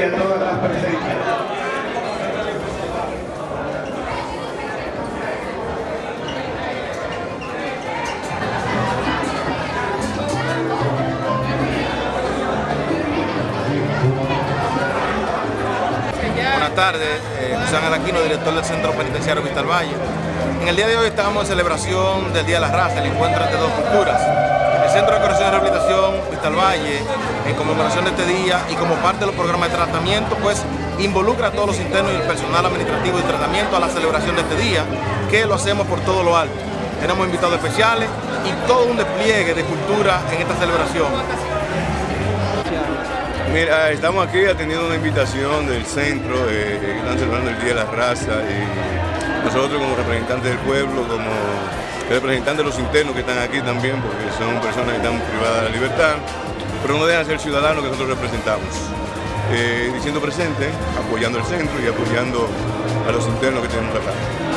y a todas las presentes. Buenas tardes, eh, José Ángel Aquino, director del Centro Penitenciario Vistal Valle. En el día de hoy estamos en celebración del Día de la Raza, el encuentro entre dos culturas. El Centro de Corrección y Rehabilitación Vistal Valle, en conmemoración de este día y como parte de los programas de tratamiento, pues involucra a todos los internos y el personal administrativo de tratamiento a la celebración de este día, que lo hacemos por todo lo alto. Tenemos invitados especiales y todo un despliegue de cultura en esta celebración. Mira, estamos aquí atendiendo una invitación del centro, eh, que están celebrando el Día de la Raza y nosotros como representantes del pueblo, como representantes de los internos que están aquí también, porque son personas que están privadas de la libertad, pero no dejan ser ciudadanos que nosotros representamos. Eh, diciendo presente, apoyando el centro y apoyando a los internos que tenemos acá.